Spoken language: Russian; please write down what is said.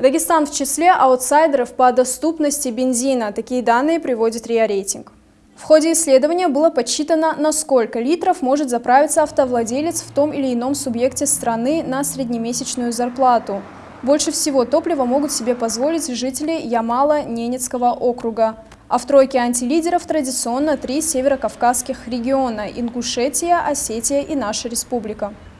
Дагестан в числе аутсайдеров по доступности бензина. Такие данные приводит РИА Рейтинг. В ходе исследования было подсчитано, на сколько литров может заправиться автовладелец в том или ином субъекте страны на среднемесячную зарплату. Больше всего топлива могут себе позволить жители Ямала-Ненецкого округа. А в тройке антилидеров традиционно три северокавказских региона – Ингушетия, Осетия и наша республика.